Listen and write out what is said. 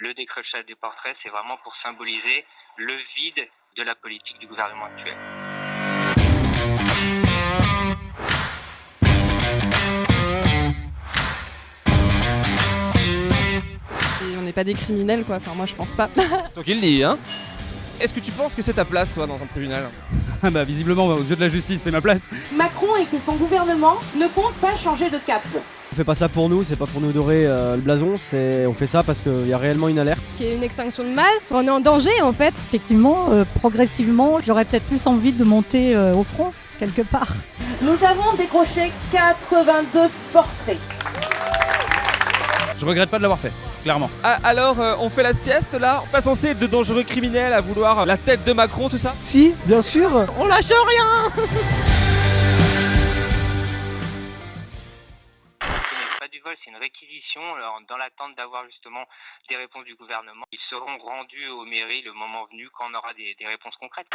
Le décrochage des portraits, c'est vraiment pour symboliser le vide de la politique du gouvernement actuel. Et on n'est pas des criminels, quoi. Enfin, moi, je pense pas. Qui le dis, hein Est-ce que tu penses que c'est ta place, toi, dans un tribunal? Ah bah visiblement, aux yeux de la justice, c'est ma place. Macron et que son gouvernement ne comptent pas changer de cap. On fait pas ça pour nous, c'est pas pour nous dorer euh, le blason, c'est on fait ça parce qu'il y a réellement une alerte. Qu'il y ait une extinction de masse, on est en danger, en fait. Effectivement, euh, progressivement, j'aurais peut-être plus envie de monter euh, au front, quelque part. Nous avons décroché 82 portraits. Je regrette pas de l'avoir fait, clairement. Ah, alors, euh, on fait la sieste, là? On pas censé être de dangereux criminels à vouloir la tête de Macron, tout ça? Si, bien sûr On lâche rien c'est une réquisition dans l'attente d'avoir justement des réponses du gouvernement. Ils seront rendus aux mairies le moment venu quand on aura des réponses concrètes.